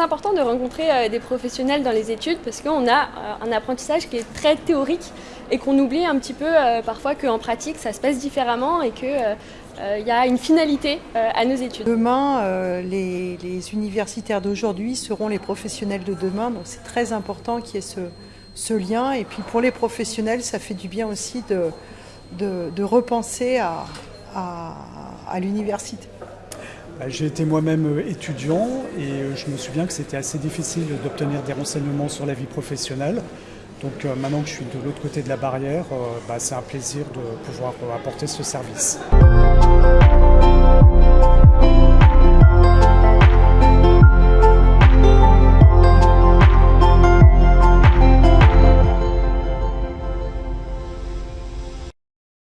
important de rencontrer des professionnels dans les études parce qu'on a un apprentissage qui est très théorique et qu'on oublie un petit peu parfois qu'en pratique ça se passe différemment et qu'il il y a une finalité à nos études. Demain, les, universitaires d'aujourd'hui seront les professionnels de demain, donc c'est très important qu'il y ait ce, lien. Et puis pour les professionnels, ça fait du bien aussi de, repenser à, l'université. Bah, j'ai été moi-même étudiant et euh, je me souviens que c'était assez difficile d'obtenir des renseignements sur la vie professionnelle. Donc euh, maintenant que je suis de l'autre côté de la barrière, euh, bah, c'est un plaisir de pouvoir apporter ce service.